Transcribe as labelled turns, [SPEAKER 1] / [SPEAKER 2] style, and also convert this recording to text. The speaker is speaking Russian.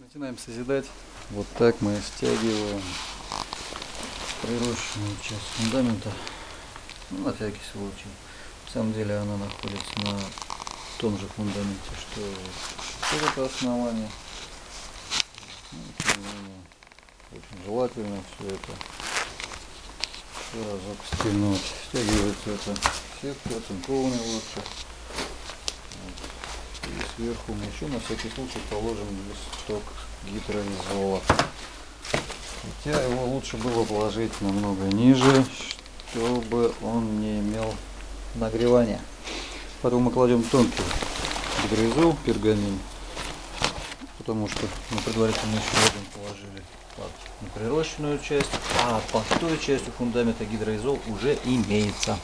[SPEAKER 1] Начинаем созидать. Вот так мы стягиваем прирощенную часть фундамента. Ну, на всякий случай. На самом деле она находится на том же фундаменте, что вот это основание. Ну, очень желательно все это еще разок стянуть. Стягивается это сетка, оцинкованная лучше. Сверху мы еще на всякий случай положим листок гидроизола. Хотя его лучше было положить намного ниже, чтобы он не имел нагревания. Потом мы кладем тонкий гидроизол, пергамин, потому что мы предварительно еще один положили под неприрощенную часть, а под той частью фундамента гидроизол уже имеется.